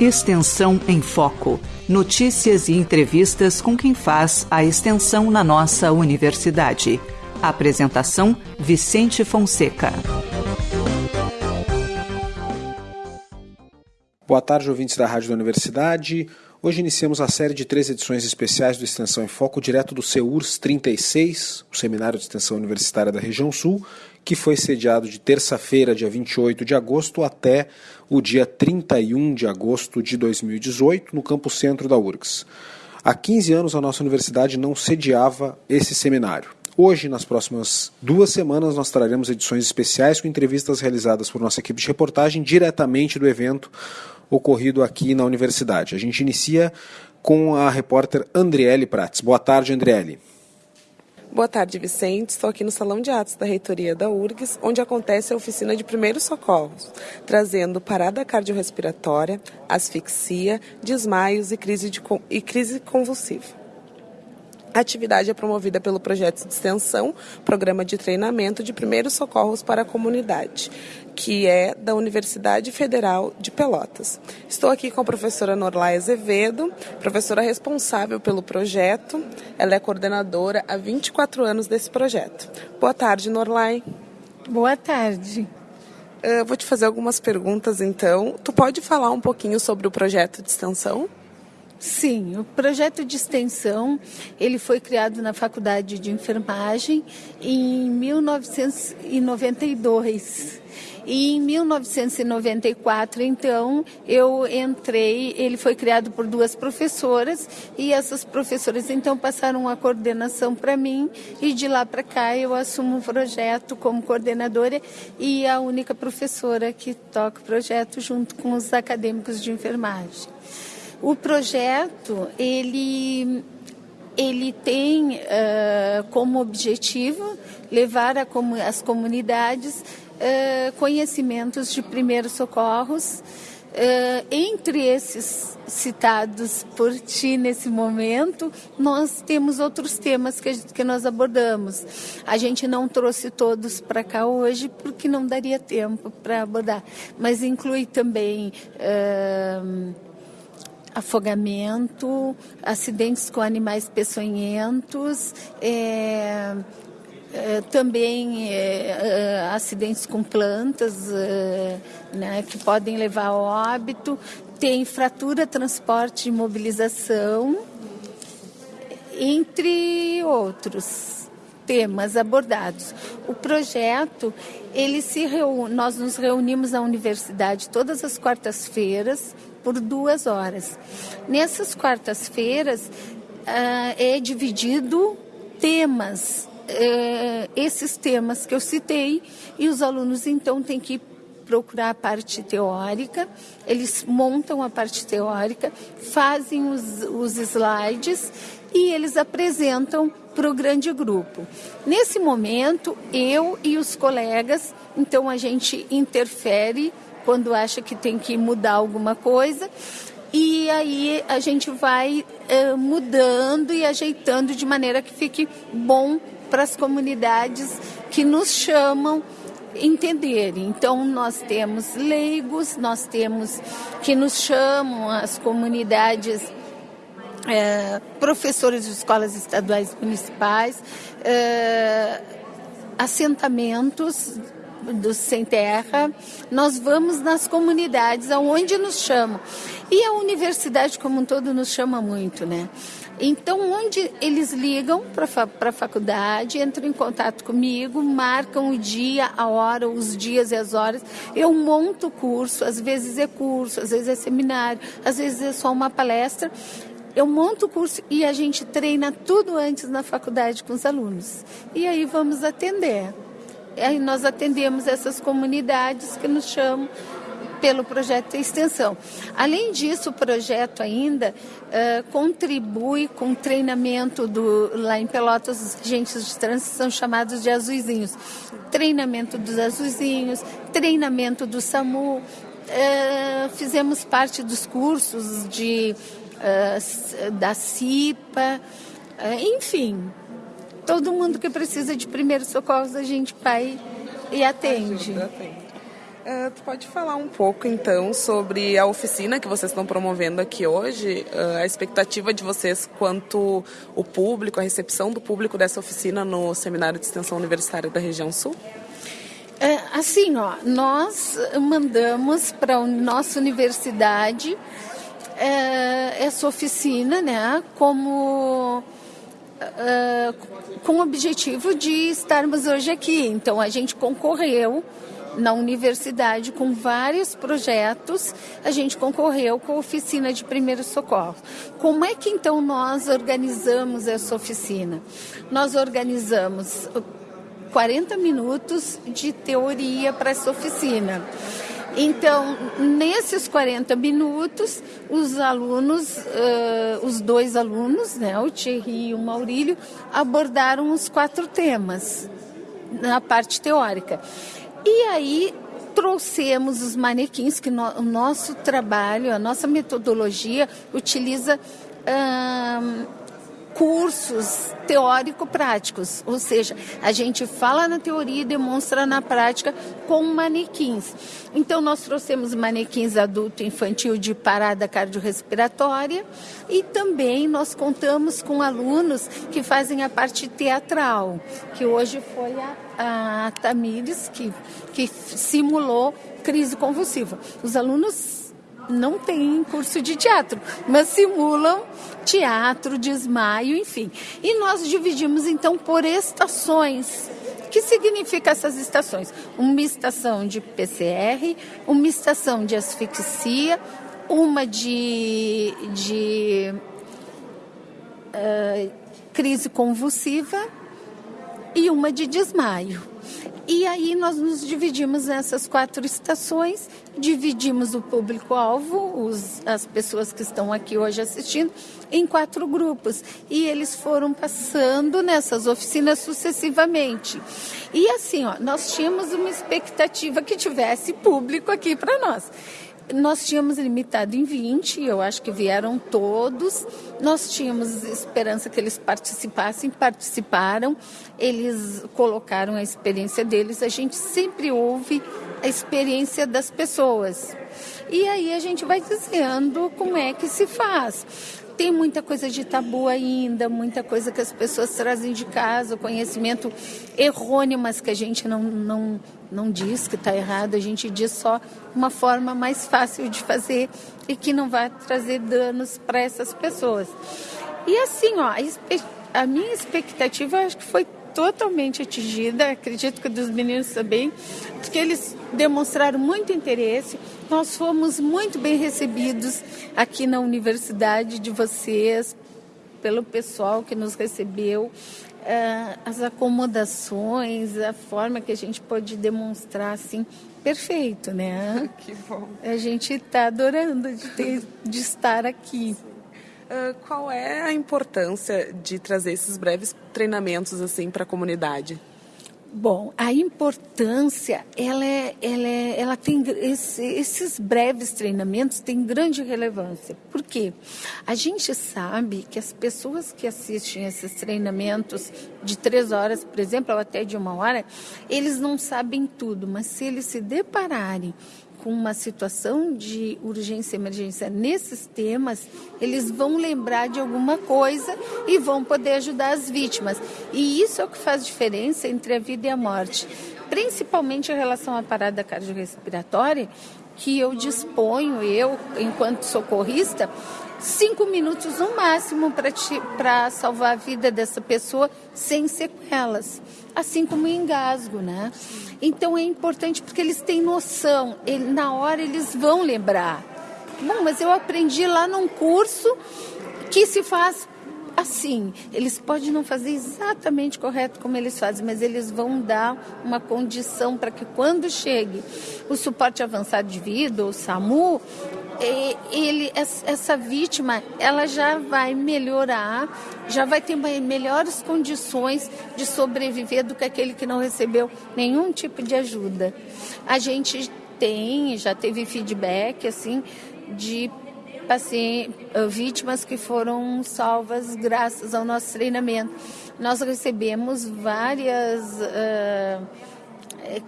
Extensão em Foco. Notícias e entrevistas com quem faz a extensão na nossa universidade. Apresentação: Vicente Fonseca. Boa tarde, ouvintes da Rádio da Universidade. Hoje iniciamos a série de três edições especiais do Extensão em Foco, direto do CEURS 36, o Seminário de Extensão Universitária da Região Sul, que foi sediado de terça-feira, dia 28 de agosto, até o dia 31 de agosto de 2018, no campo centro da URGS. Há 15 anos a nossa universidade não sediava esse seminário. Hoje, nas próximas duas semanas, nós traremos edições especiais com entrevistas realizadas por nossa equipe de reportagem diretamente do evento ocorrido aqui na universidade. A gente inicia com a repórter Andriele Prates. Boa tarde, Andriele. Boa tarde, Vicente. Estou aqui no Salão de Atos da Reitoria da URGS, onde acontece a oficina de primeiros socorros, trazendo parada cardiorrespiratória, asfixia, desmaios e crise, de, e crise convulsiva. A atividade é promovida pelo projeto de extensão, Programa de Treinamento de Primeiros Socorros para a Comunidade, que é da Universidade Federal de Pelotas. Estou aqui com a professora Norlai Azevedo, professora responsável pelo projeto. Ela é coordenadora há 24 anos desse projeto. Boa tarde, Norlai. Boa tarde. Eu vou te fazer algumas perguntas, então. Tu pode falar um pouquinho sobre o projeto de extensão? Sim, o projeto de extensão ele foi criado na Faculdade de Enfermagem em 1992. E em 1994, então, eu entrei, ele foi criado por duas professoras e essas professoras então passaram a coordenação para mim e de lá para cá eu assumo o projeto como coordenadora e a única professora que toca o projeto junto com os acadêmicos de enfermagem. O projeto, ele, ele tem uh, como objetivo levar a, as comunidades uh, conhecimentos de primeiros socorros, Uh, entre esses citados por ti nesse momento, nós temos outros temas que, que nós abordamos. A gente não trouxe todos para cá hoje porque não daria tempo para abordar, mas inclui também. Uh, afogamento, acidentes com animais peçonhentos, é, é, também é, é acidentes com plantas é, né, que podem levar ao óbito, tem fratura, transporte e mobilização, entre outros temas abordados. O projeto, ele se reúne, nós nos reunimos na universidade todas as quartas-feiras por duas horas. Nessas quartas-feiras uh, é dividido temas, uh, esses temas que eu citei, e os alunos então têm que procurar a parte teórica, eles montam a parte teórica, fazem os, os slides e eles apresentam para o grande grupo. Nesse momento, eu e os colegas, então a gente interfere quando acha que tem que mudar alguma coisa. E aí a gente vai uh, mudando e ajeitando de maneira que fique bom para as comunidades que nos chamam entenderem. Então nós temos leigos, nós temos que nos chamam as comunidades é, professores de escolas estaduais municipais, é, assentamentos do Sem Terra, nós vamos nas comunidades aonde nos chamam. E a universidade como um todo nos chama muito, né? Então, onde eles ligam para a faculdade, entram em contato comigo, marcam o dia, a hora, os dias e as horas. Eu monto o curso, às vezes é curso, às vezes é seminário, às vezes é só uma palestra. Eu monto o curso e a gente treina tudo antes na faculdade com os alunos. E aí vamos atender. Aí nós atendemos essas comunidades que nos chamam pelo projeto de extensão. Além disso, o projeto ainda uh, contribui com o treinamento do, lá em Pelotas, os agentes de trânsito são chamados de azuizinhos. Treinamento dos azuizinhos, treinamento do SAMU, uh, fizemos parte dos cursos de, uh, da CIPA, enfim, todo mundo que precisa de primeiros socorros a gente vai e atende. Uh, tu pode falar um pouco então sobre a oficina que vocês estão promovendo aqui hoje, uh, a expectativa de vocês quanto o público, a recepção do público dessa oficina no Seminário de Extensão Universitária da Região Sul? É, assim, ó, nós mandamos para a nossa universidade é, essa oficina, né, como com o objetivo de estarmos hoje aqui. Então a gente concorreu na universidade com vários projetos, a gente concorreu com a oficina de primeiro socorro. Como é que então nós organizamos essa oficina? Nós organizamos 40 minutos de teoria para essa oficina. Então, nesses 40 minutos, os alunos, uh, os dois alunos, né, o Thierry e o Maurílio, abordaram os quatro temas na parte teórica. E aí trouxemos os manequins, que no, o nosso trabalho, a nossa metodologia utiliza. Uh, cursos teórico-práticos, ou seja, a gente fala na teoria e demonstra na prática com manequins. Então, nós trouxemos manequins adulto e infantil de parada cardiorrespiratória e também nós contamos com alunos que fazem a parte teatral, que hoje foi a, a Tamires que, que simulou crise convulsiva. Os alunos não têm curso de teatro, mas simulam teatro, desmaio, enfim. E nós dividimos então por estações. O que significa essas estações? Uma estação de PCR, uma estação de asfixia, uma de, de uh, crise convulsiva e uma de desmaio. E aí nós nos dividimos nessas quatro estações, dividimos o público-alvo, as pessoas que estão aqui hoje assistindo, em quatro grupos. E eles foram passando nessas oficinas sucessivamente. E assim, ó, nós tínhamos uma expectativa que tivesse público aqui para nós. Nós tínhamos limitado em 20, eu acho que vieram todos. Nós tínhamos esperança que eles participassem, participaram, eles colocaram a experiência deles. A gente sempre ouve a experiência das pessoas. E aí a gente vai dizendo como é que se faz tem muita coisa de tabu ainda, muita coisa que as pessoas trazem de casa, conhecimento errôneo, mas que a gente não, não, não diz que está errado, a gente diz só uma forma mais fácil de fazer e que não vai trazer danos para essas pessoas. E assim, ó, a, a minha expectativa acho que foi totalmente atingida, acredito que dos meninos também, porque eles demonstraram muito interesse. Nós fomos muito bem recebidos aqui na universidade de vocês, pelo pessoal que nos recebeu, eh, as acomodações, a forma que a gente pode demonstrar assim, perfeito, né? Que bom. A gente está adorando de, ter, de estar aqui. Uh, qual é a importância de trazer esses breves treinamentos assim para a comunidade? Bom, a importância, ela, é, ela, é, ela tem esse, esses breves treinamentos têm grande relevância. Por quê? A gente sabe que as pessoas que assistem esses treinamentos de três horas, por exemplo, ou até de uma hora, eles não sabem tudo, mas se eles se depararem com uma situação de urgência e emergência nesses temas, eles vão lembrar de alguma coisa e vão poder ajudar as vítimas. E isso é o que faz diferença entre a vida e a morte, principalmente em relação à parada cardiorrespiratória, que eu disponho, eu, enquanto socorrista, cinco minutos no máximo para salvar a vida dessa pessoa sem sequelas, assim como o engasgo, né? Então é importante porque eles têm noção, ele, na hora eles vão lembrar. Bom, mas eu aprendi lá num curso que se faz assim. Eles podem não fazer exatamente correto como eles fazem, mas eles vão dar uma condição para que quando chegue o suporte avançado de vida, o SAMU, ele, essa vítima, ela já vai melhorar, já vai ter melhores condições de sobreviver do que aquele que não recebeu nenhum tipo de ajuda. A gente tem, já teve feedback, assim, de pacientes, vítimas que foram salvas graças ao nosso treinamento. Nós recebemos várias... Uh,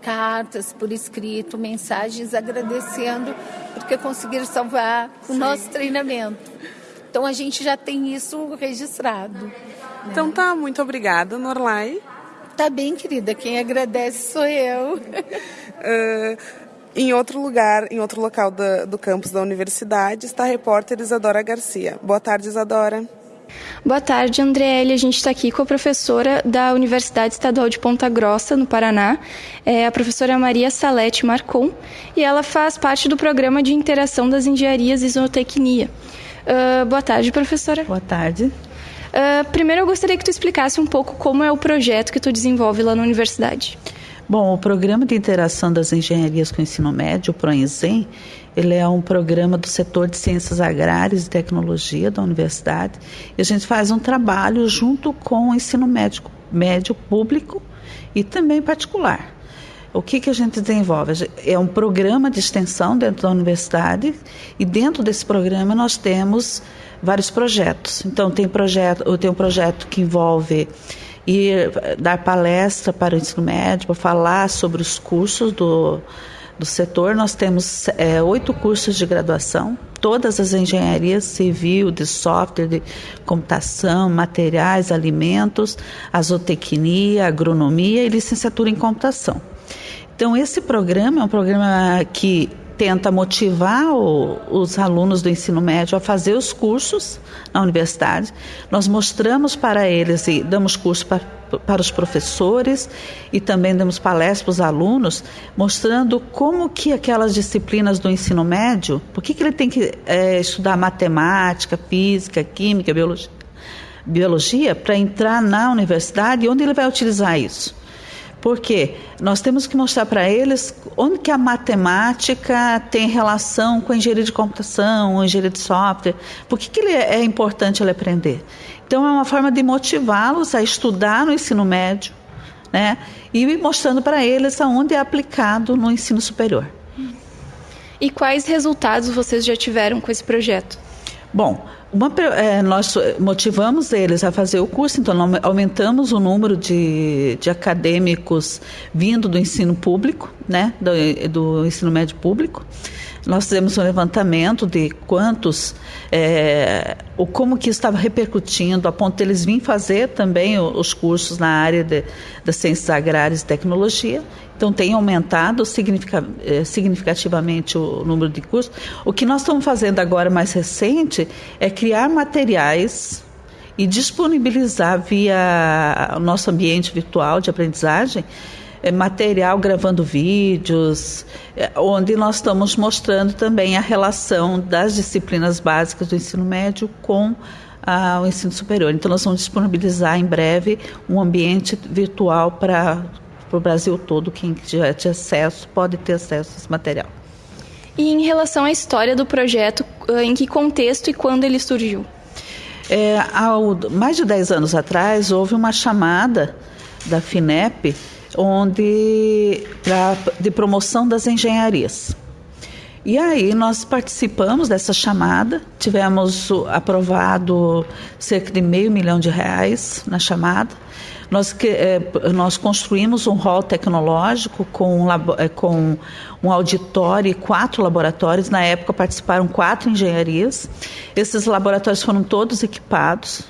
cartas por escrito, mensagens agradecendo porque conseguiram salvar o Sim. nosso treinamento. Então a gente já tem isso registrado. Né? Então tá, muito obrigada, Norlai. Tá bem, querida. Quem agradece sou eu. uh, em outro lugar, em outro local da, do campus da universidade, está a repórter Isadora Garcia. Boa tarde, Isadora. Boa tarde, Andriele. A gente está aqui com a professora da Universidade Estadual de Ponta Grossa, no Paraná, é a professora Maria Salete Marcon, e ela faz parte do programa de interação das engenharias e zootecnia. Uh, boa tarde, professora. Boa tarde. Uh, primeiro, eu gostaria que tu explicasse um pouco como é o projeto que tu desenvolve lá na universidade. Bom, o Programa de Interação das Engenharias com o Ensino Médio, o PROENSEM, ele é um programa do setor de Ciências Agrárias e Tecnologia da universidade. E a gente faz um trabalho junto com o ensino médico, médio público e também particular. O que, que a gente desenvolve? É um programa de extensão dentro da universidade e dentro desse programa nós temos vários projetos. Então tem projeto, tem um projeto que envolve ir dar palestra para o ensino médio, para falar sobre os cursos do, do setor. Nós temos é, oito cursos de graduação, todas as engenharias civil, de software, de computação, materiais, alimentos, azotecnia, agronomia e licenciatura em computação. Então, esse programa é um programa que tenta motivar o, os alunos do ensino médio a fazer os cursos na universidade. Nós mostramos para eles e damos curso para, para os professores e também damos palestras para os alunos, mostrando como que aquelas disciplinas do ensino médio, por que, que ele tem que é, estudar matemática, física, química, biologia, biologia para entrar na universidade e onde ele vai utilizar isso. Porque nós temos que mostrar para eles onde que a matemática tem relação com a engenharia de computação, a engenharia de software, por que, que ele é, é importante ele aprender. Então é uma forma de motivá-los a estudar no ensino médio, né? E mostrando para eles aonde é aplicado no ensino superior. E quais resultados vocês já tiveram com esse projeto? Bom, uma, é, nós motivamos eles a fazer o curso, então aumentamos o número de, de acadêmicos vindo do ensino público, né, do, do ensino médio público. Nós fizemos um levantamento de quantos, é, o como que estava repercutindo, a ponto de eles virem fazer também os cursos na área de, das ciências agrárias e tecnologia. Então tem aumentado é, significativamente o número de cursos. O que nós estamos fazendo agora mais recente é criar materiais e disponibilizar via nosso ambiente virtual de aprendizagem material gravando vídeos, é, onde nós estamos mostrando também a relação das disciplinas básicas do ensino médio com ah, o ensino superior. Então, nós vamos disponibilizar em breve um ambiente virtual para o Brasil todo. Quem tiver acesso pode ter acesso a esse material. E em relação à história do projeto, ah, em que contexto e quando ele surgiu? É, mais de 10 anos atrás, houve uma chamada da FINEP onde pra, de promoção das engenharias. E aí nós participamos dessa chamada, tivemos aprovado cerca de meio milhão de reais na chamada. Nós, é, nós construímos um hall tecnológico com um, é, com um auditório e quatro laboratórios. Na época participaram quatro engenharias. Esses laboratórios foram todos equipados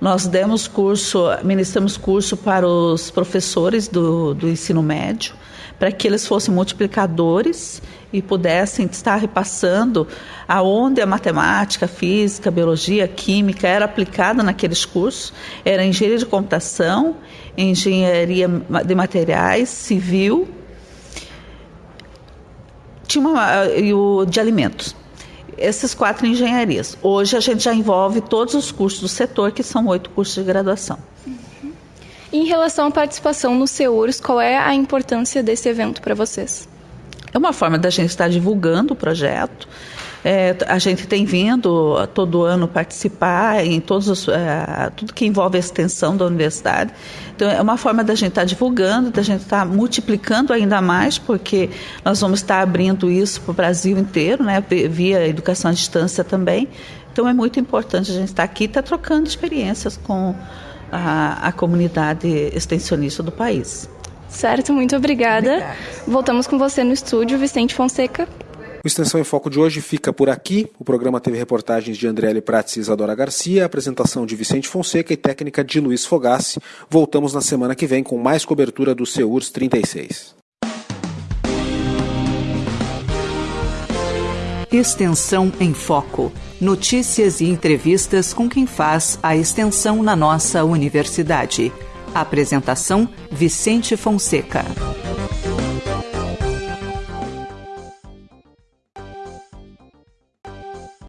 nós demos curso, ministramos curso para os professores do, do ensino médio, para que eles fossem multiplicadores e pudessem estar repassando aonde a matemática, física, biologia, química era aplicada naqueles cursos. Era engenharia de computação, engenharia de materiais, civil, tinha uma, e o de alimentos essas quatro engenharias. Hoje a gente já envolve todos os cursos do setor, que são oito cursos de graduação. Uhum. Em relação à participação nos SEURs, qual é a importância desse evento para vocês? É uma forma da gente estar divulgando o projeto, é, a gente tem vindo todo ano participar em todos os, é, tudo que envolve a extensão da universidade. Então, é uma forma da gente estar tá divulgando, da gente estar tá multiplicando ainda mais, porque nós vamos estar abrindo isso para o Brasil inteiro, né, via educação à distância também. Então, é muito importante a gente estar tá aqui e estar trocando experiências com a, a comunidade extensionista do país. Certo, muito obrigada. obrigada. Voltamos com você no estúdio, Vicente Fonseca. O Extensão em Foco de hoje fica por aqui. O programa teve reportagens de Andriele Prats e Isadora Garcia, apresentação de Vicente Fonseca e técnica de Luiz Fogassi. Voltamos na semana que vem com mais cobertura do CEURS 36. Extensão em Foco. Notícias e entrevistas com quem faz a extensão na nossa universidade. Apresentação: Vicente Fonseca.